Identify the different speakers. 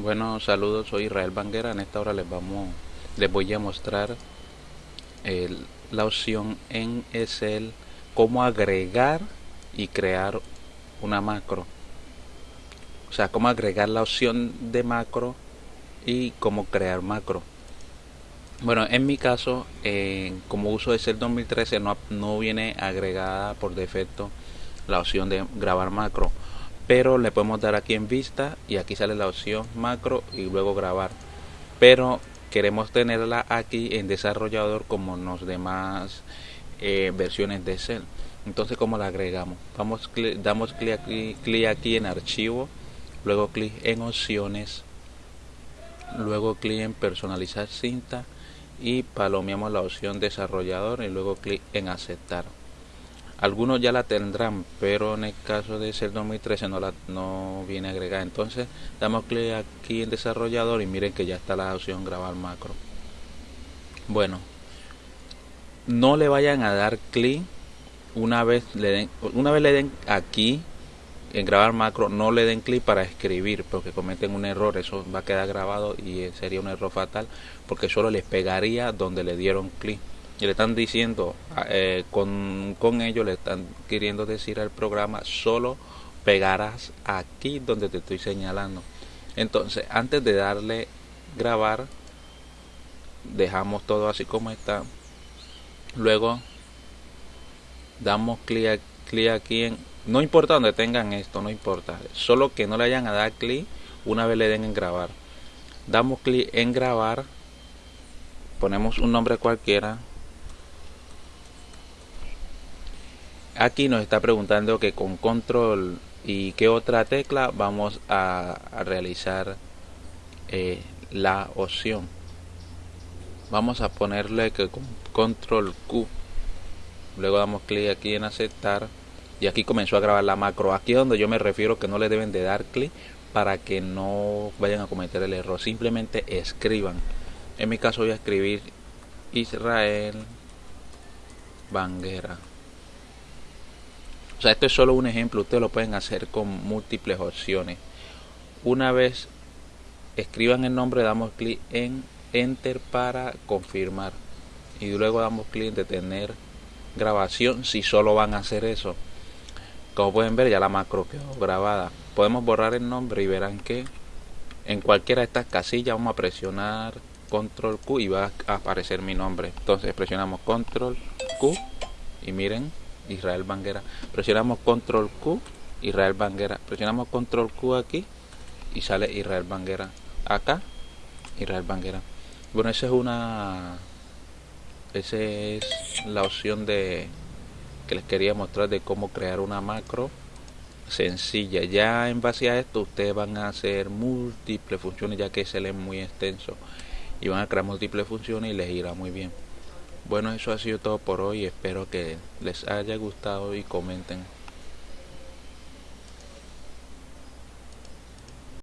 Speaker 1: Bueno, saludos, soy Israel Banguera. En esta hora les vamos, les voy a mostrar la opción en Excel cómo agregar y crear una macro. O sea, cómo agregar la opción de macro y cómo crear macro. Bueno, en mi caso, eh, como uso Excel 2013, no, no viene agregada por defecto la opción de grabar macro pero le podemos dar aquí en vista y aquí sale la opción macro y luego grabar. Pero queremos tenerla aquí en desarrollador como en los demás eh, versiones de Excel. Entonces como la agregamos vamos damos clic aquí, clic aquí en archivo luego clic en opciones luego clic en personalizar cinta y palomeamos la opción desarrollador y luego clic en aceptar algunos ya la tendrán pero en el caso de ser 2013 no la no viene agregada. Entonces damos clic aquí en desarrollador y miren que ya está la opción grabar macro. Bueno no le vayan a dar clic una vez le den una vez le den aquí en grabar macro no le den clic para escribir porque cometen un error eso va a quedar grabado y sería un error fatal porque solo les pegaría donde le dieron clic y le están diciendo eh, con, con ello le están queriendo decir al programa solo pegarás aquí donde te estoy señalando. Entonces antes de darle grabar dejamos todo así como está. Luego damos clic, clic aquí en no importa donde tengan esto no importa solo que no le hayan a dar clic una vez le den en grabar. Damos clic en grabar ponemos un nombre cualquiera aquí nos está preguntando que con control y qué otra tecla vamos a, realizar eh, la opción. Vamos a ponerle que con control Q. Luego damos clic aquí en aceptar. Y aquí comenzó a grabar la macro. Aquí es donde yo me refiero que no le deben de dar clic para que no vayan a cometer el error. Simplemente escriban. En mi caso voy a escribir Israel Banguera o sea, esto es solo un ejemplo, ustedes lo pueden hacer con múltiples opciones. Una vez escriban el nombre, damos clic en Enter para confirmar. Y luego damos clic en detener grabación si solo van a hacer eso. Como pueden ver, ya la macro quedó grabada. Podemos borrar el nombre y verán que en cualquiera de estas casillas vamos a presionar control Q y va a aparecer mi nombre. Entonces presionamos control Q y miren Israel Banguera. Presionamos control Q, Israel Banguera. Presionamos control Q aquí y sale Israel Banguera. Acá, Israel Banguera. Bueno, esa es una... Esa es la opción de que les quería mostrar de cómo crear una macro sencilla. Ya en base a esto ustedes van a hacer múltiples funciones ya que se lee muy extenso y van a crear múltiples funciones y les irá muy bien. Bueno, eso ha sido todo por hoy. Espero que les haya gustado y comenten.